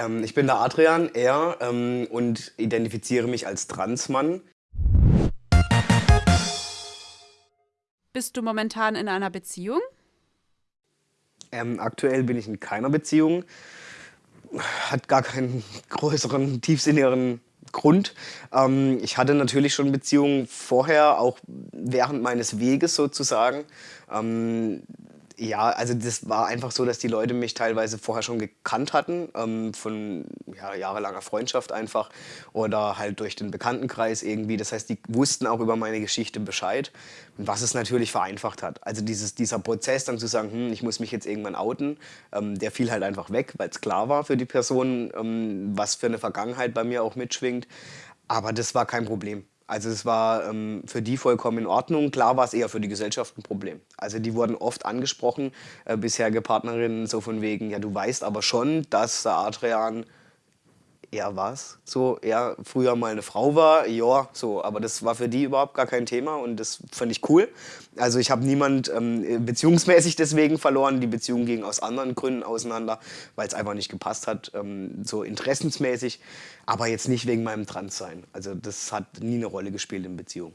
Ähm, ich bin der Adrian, er, ähm, und identifiziere mich als Transmann. Bist du momentan in einer Beziehung? Ähm, aktuell bin ich in keiner Beziehung. Hat gar keinen größeren, tiefsinnigeren Grund. Ähm, ich hatte natürlich schon Beziehungen vorher, auch während meines Weges sozusagen. Ähm, ja, also das war einfach so, dass die Leute mich teilweise vorher schon gekannt hatten, ähm, von ja, jahrelanger Freundschaft einfach oder halt durch den Bekanntenkreis irgendwie. Das heißt, die wussten auch über meine Geschichte Bescheid, was es natürlich vereinfacht hat. Also dieses, dieser Prozess dann zu sagen, hm, ich muss mich jetzt irgendwann outen, ähm, der fiel halt einfach weg, weil es klar war für die Person, ähm, was für eine Vergangenheit bei mir auch mitschwingt. Aber das war kein Problem. Also es war ähm, für die vollkommen in Ordnung. Klar war es eher für die Gesellschaft ein Problem. Also die wurden oft angesprochen, äh, bisherige Partnerinnen, so von wegen, ja du weißt aber schon, dass der Adrian er was, so er früher mal eine Frau war, ja, so, aber das war für die überhaupt gar kein Thema und das fand ich cool. Also ich habe niemand ähm, beziehungsmäßig deswegen verloren, die Beziehung ging aus anderen Gründen auseinander, weil es einfach nicht gepasst hat, ähm, so interessensmäßig, aber jetzt nicht wegen meinem Transsein. Also das hat nie eine Rolle gespielt in Beziehung.